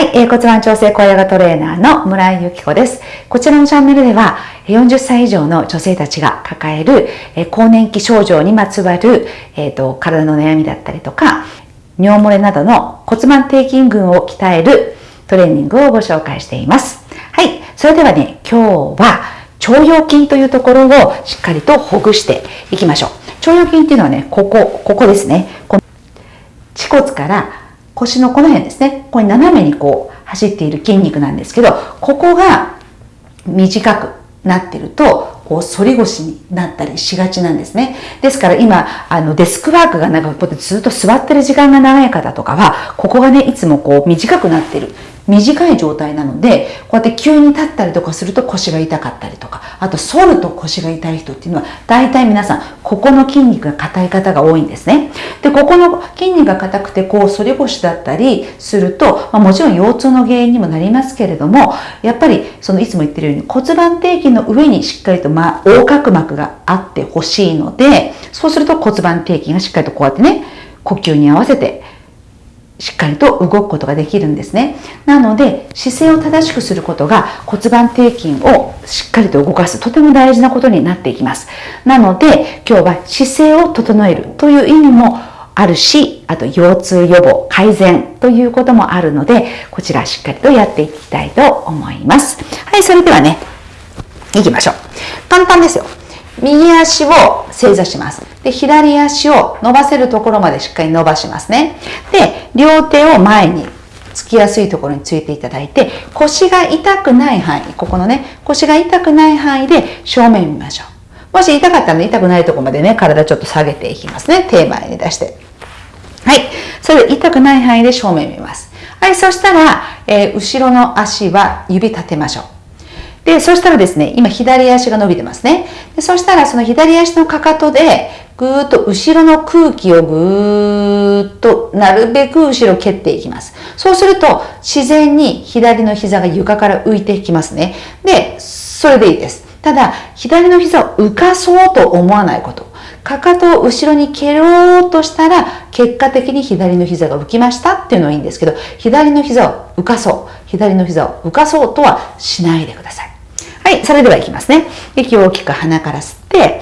はい、えー、骨盤調整小ヨガトレーナーの村井由紀子です。こちらのチャンネルでは、40歳以上の女性たちが抱える、えー、更年期症状にまつわる、えーと、体の悩みだったりとか、尿漏れなどの骨盤底筋群を鍛えるトレーニングをご紹介しています。はい、それではね、今日は腸腰筋というところをしっかりとほぐしていきましょう。腸腰筋っていうのはね、ここ、ここですね。この恥骨から腰のこの辺ですね。ここに斜めにこう走っている筋肉なんですけど、ここが短くなってると、こう反り腰になったりしがちなんですね。ですから今、あのデスクワークがなんかこうずっと座ってる時間が長い方とかは、ここがね、いつもこう短くなってる。短い状態なので、こうやって急に立ったりとかすると腰が痛かったりとか、あと反ると腰が痛い人っていうのは、大体皆さん、ここの筋肉が硬い方が多いんですね。で、ここの筋肉が硬くて、こう反り腰だったりすると、まあ、もちろん腰痛の原因にもなりますけれども、やっぱり、そのいつも言ってるように骨盤底筋の上にしっかりと、まあ、横隔膜があってほしいので、そうすると骨盤底筋がしっかりとこうやってね、呼吸に合わせてしっかりと動くことができるんですね。なので、姿勢を正しくすることが骨盤底筋をしっかりと動かす、とても大事なことになっていきます。なので、今日は姿勢を整えるという意味もあるし、あと腰痛予防、改善ということもあるので、こちらしっかりとやっていきたいと思います。はい、それではね、行きましょう。簡単ですよ。右足を正座します。で、左足を伸ばせるところまでしっかり伸ばしますね。で、両手を前につきやすいところについていただいて、腰が痛くない範囲、ここのね、腰が痛くない範囲で正面見ましょう。もし痛かったらね、痛くないところまでね、体ちょっと下げていきますね。手前に出して。はい。それで痛くない範囲で正面見ます。はい。そしたら、えー、後ろの足は指立てましょう。で、そしたらですね、今左足が伸びてますね。でそしたらその左足のかかとで、ぐーっと後ろの空気をぐーっとなるべく後ろ蹴っていきます。そうすると自然に左の膝が床から浮いていきますね。で、それでいいです。ただ、左の膝を浮かそうと思わないこと。かかとを後ろに蹴ろうとしたら、結果的に左の膝が浮きましたっていうのはいいんですけど、左の膝を浮かそう。左の膝を浮かそうとはしないでください。それではいきますね。息を大きく鼻から吸って、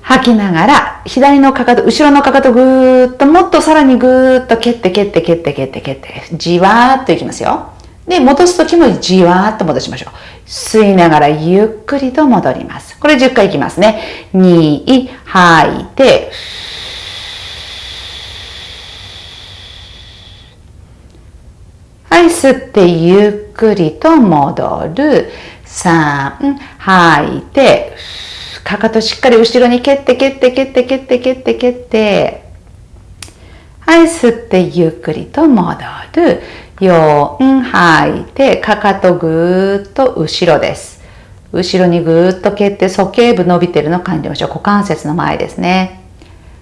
吐きながら、左のかかと、後ろのかかとぐーっと、もっとさらにぐーっと蹴って蹴って蹴って蹴って蹴って、じわーっといきますよ。で、戻すときもじわーっと戻しましょう。吸いながらゆっくりと戻ります。これ10回いきますね。2、吐いて、はい、吸ってゆっくりと戻る。3、吐いて、かかとしっかり後ろに蹴って蹴って蹴って蹴って蹴って蹴って、はい、吸ってゆっくりと戻る。4、吐いて、かかとぐーっと後ろです。後ろにぐーっと蹴って鼠径部伸びてるの感じましょう。股関節の前ですね。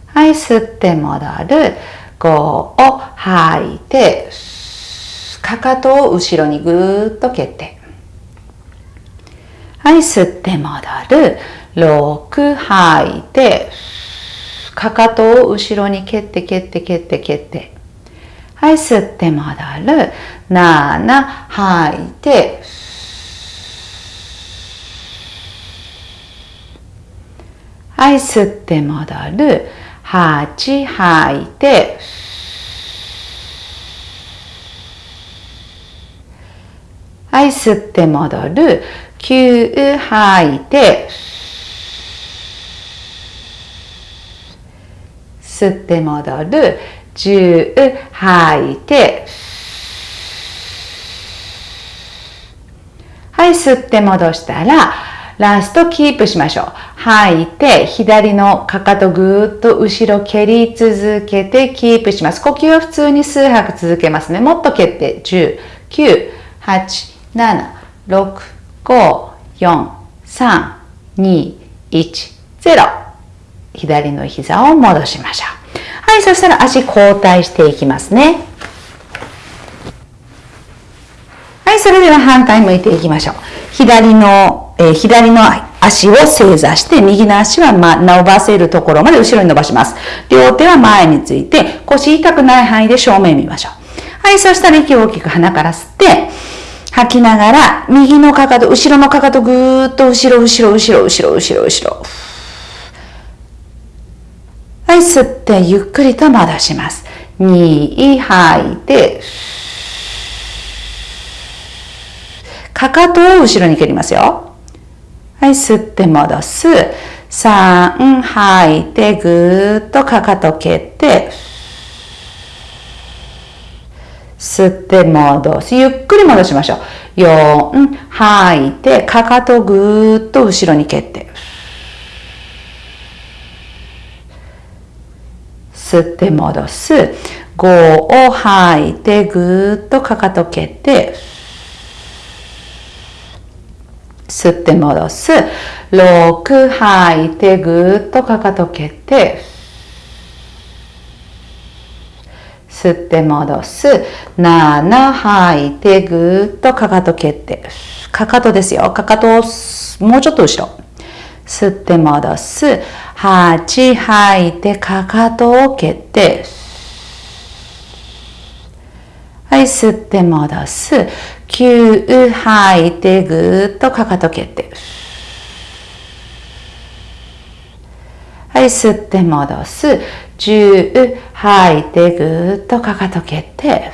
はい、吸って戻る。5を吐いて、かかとを後ろにぐーっと蹴って。はい、吸って戻る。6、吐いて、かかとを後ろに蹴って蹴って蹴って蹴って。はい、吸って戻る。7、吐いて、はい、吸って戻る。8、吐いて、はい、吸って戻る。9吐いて吸って戻る。10吐いてはい吸って戻したらラストキープしましょう。吐いて左のかかとぐーっと後ろ蹴り続けてキープします。呼吸は普通に数拍続けますね。もっと蹴って10 9 8 7 6 5、4、3、2、1、0。左の膝を戻しましょう。はい、そしたら足交代していきますね。はい、それでは反対向いていきましょう。左の、えー、左の足を正座して、右の足は、ま、伸ばせるところまで後ろに伸ばします。両手は前について、腰痛くない範囲で正面見ましょう。はい、そしたら息を大きく鼻から吸って、吐きながら、右のかかと、後ろのかかとぐーっと後ろ、後ろ、後ろ、後ろ、後ろ、後ろ。はい、吸って、ゆっくりと戻します。2、吐いて、かかとを後ろに蹴りますよ。はい、吸って戻す。3、吐いて、ぐーっとかかと蹴って、吸って戻す。ゆっくり戻しましょう。4、吐いて、かかとぐーっと後ろに蹴って。吸って戻す。5を吐いて、ぐーっとかかと蹴って。吸って戻す。6吐いて、ぐーっとかかと蹴って。吸って戻す。7吐いてぐーっとかかと蹴って。かかとですよ。かかとをもうちょっと後ろ。吸って戻す。8吐いてかかとを蹴って。はい、吸って戻す。9吐いてぐーっとかかと蹴って。はい、吸って戻す。10吐いてぐっとかかと蹴って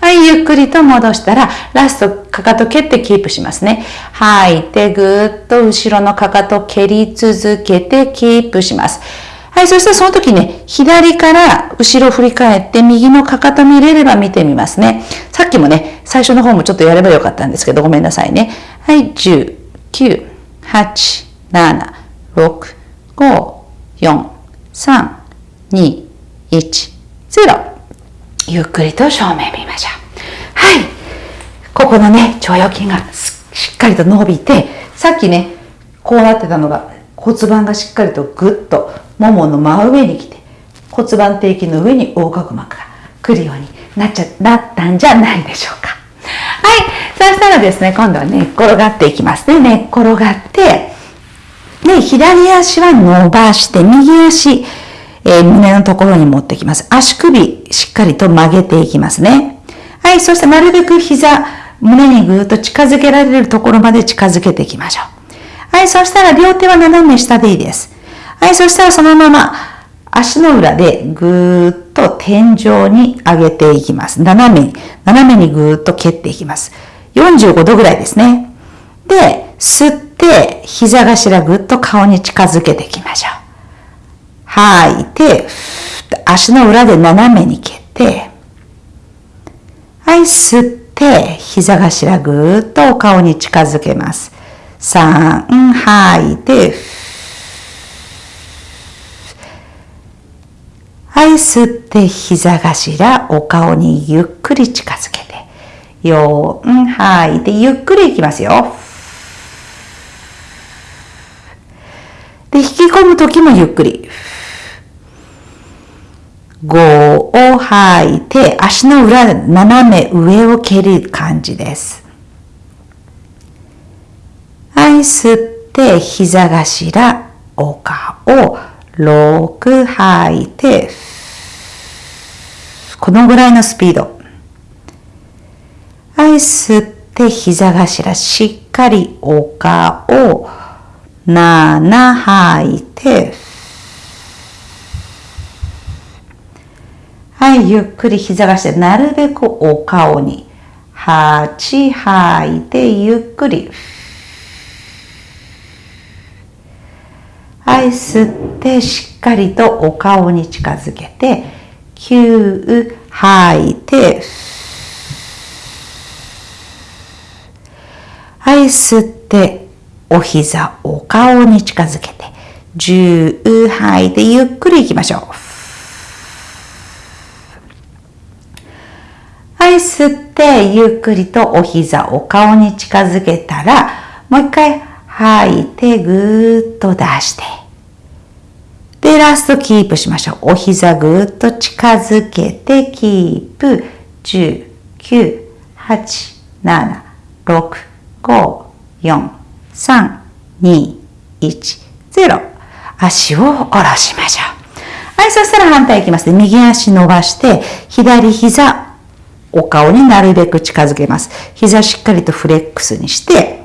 はいゆっくりと戻したらラストかかと蹴ってキープしますね吐いてぐーっと後ろのかかと蹴り続けてキープしますはい、そしてその時ね、左から後ろ振り返って右のかかと見れれば見てみますね。さっきもね、最初の方もちょっとやればよかったんですけど、ごめんなさいね。はい、10、9、8、7、6、5、4、3、2、1、0。ゆっくりと正面見ましょう。はい。ここのね、腸腰筋がしっかりと伸びて、さっきね、こうなってたのが骨盤がしっかりとぐっとももの真上に来て、骨盤底筋の上に横隔膜が来るようになっちゃ、なったんじゃないでしょうか。はい。そしたらですね、今度は寝っ転がっていきますね。寝っ転がって、で、左足は伸ばして、右足、えー、胸のところに持ってきます。足首、しっかりと曲げていきますね。はい、そしてなるべく膝、胸にぐーっと近づけられるところまで近づけていきましょう。はい、そしたら両手は斜め下でいいです。はい、そしたらそのまま足の裏でぐーっと天井に上げていきます。斜めに、斜めにぐーっと蹴っていきます。45度ぐらいですね。で、吸って、て膝頭ぐっと顔に近づけていきましょう。吐いて、足の裏で斜めに蹴って、はい、吸って、膝頭ぐっとお顔に近づけます。3、吐いて、はい、吸って、膝頭、お顔にゆっくり近づけて、4、吐いて、ゆっくりいきますよ。で、引き込むときもゆっくり。5を吐いて、足の裏、斜め上を蹴る感じです。はい、吸って、膝頭、お顔、6吐いて、このぐらいのスピード。はい、吸って、膝頭、しっかりお顔、7吐いて、はい、ゆっくり膝がして、なるべくお顔に。8吐いて、ゆっくり。はい、吸って、しっかりとお顔に近づけて、9吐いて、はい、吸って、お膝、お顔に近づけて、10吐いてゆっくりいきましょう。はい、吸ってゆっくりとお膝、お顔に近づけたら、もう一回吐いてぐーっと出して。で、ラストキープしましょう。お膝ぐーっと近づけてキープ。10、9、8、7、6、5、4、3、2、1、0。足を下ろしましょう。はい、そしたら反対いきます。右足伸ばして、左膝、お顔になるべく近づけます。膝しっかりとフレックスにして、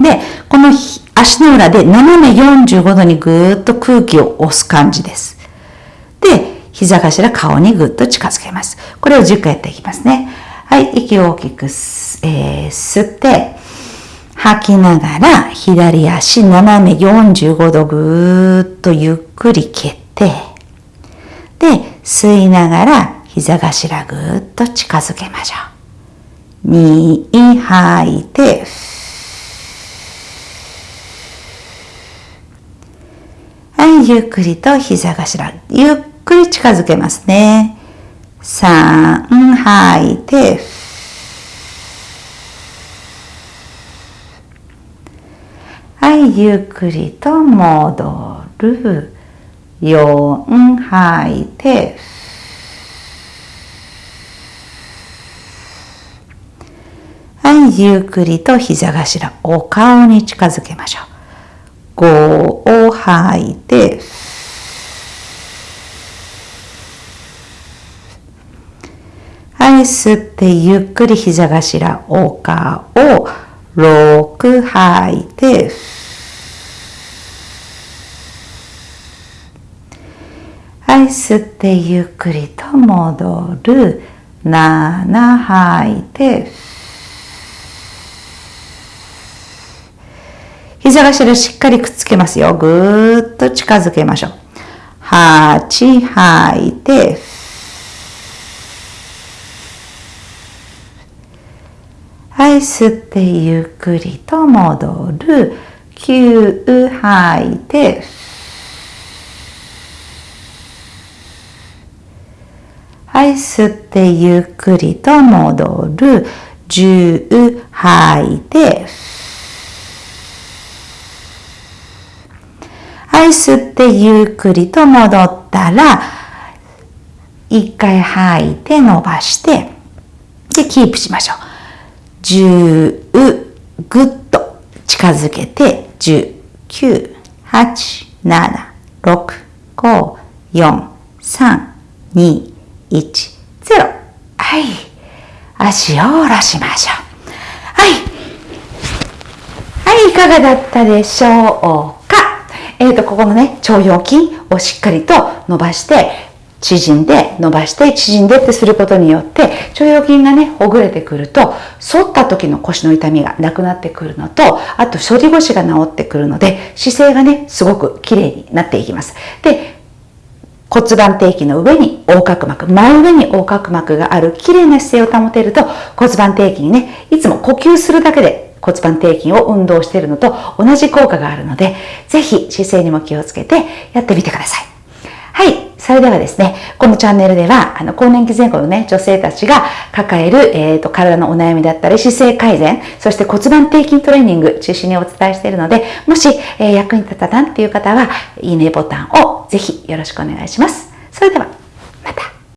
で、この足の裏で斜め45度にぐーっと空気を押す感じです。で、膝頭顔にぐっと近づけます。これを10回やっていきますね。はい、息を大きく、えー、吸って、吐きながら左足斜め45度ぐーっとゆっくり蹴って、で、吸いながら膝頭ぐーっと近づけましょう。2、吐いて、はい、ゆっくりと膝頭、ゆっくり近づけますね。3、吐いて、はい、ゆっくりと戻る。4、吐いて、はい、ゆっくりと膝頭、お顔に近づけましょう。5を吐いて、はい、吸ってゆっくり膝頭、お顔、6吐いて、はい、吸ってゆっくりと戻る。7吐いて、膝頭しっかりくっつけますよ。ぐーっと近づけましょう。8吐いて、はい、吸ってゆっくりと戻る。9吐いて、はい、吸ってゆっくりと戻る。10吐いて、はい、吸ってゆっくりと戻ったら、一回吐いて伸ばして、で、キープしましょう。10ぐっと近づけて、10、9、8、7、6、5、4、3、2、1、0。はい。足を下ろしましょう。はい。はい、いかがだったでしょうかえっ、ー、と、ここのね、腸腰筋をしっかりと伸ばして、縮んで、伸ばして、縮んでってすることによって、腸腰筋がね、ほぐれてくると、反った時の腰の痛みがなくなってくるのと、あと、反り腰が治ってくるので、姿勢がね、すごく綺麗になっていきます。で、骨盤底筋の上に横隔膜、真上に横隔膜がある綺麗な姿勢を保てると骨盤底筋にね、いつも呼吸するだけで骨盤底筋を運動しているのと同じ効果があるので、ぜひ姿勢にも気をつけてやってみてください。はい。それではですね、このチャンネルでは、あの、更年期前後のね、女性たちが抱える、えっ、ー、と、体のお悩みだったり、姿勢改善、そして骨盤底筋トレーニング中心にお伝えしているので、もし、えー、役に立ったなっていう方は、いいねボタンをぜひよろしくお願いします。それでは、また。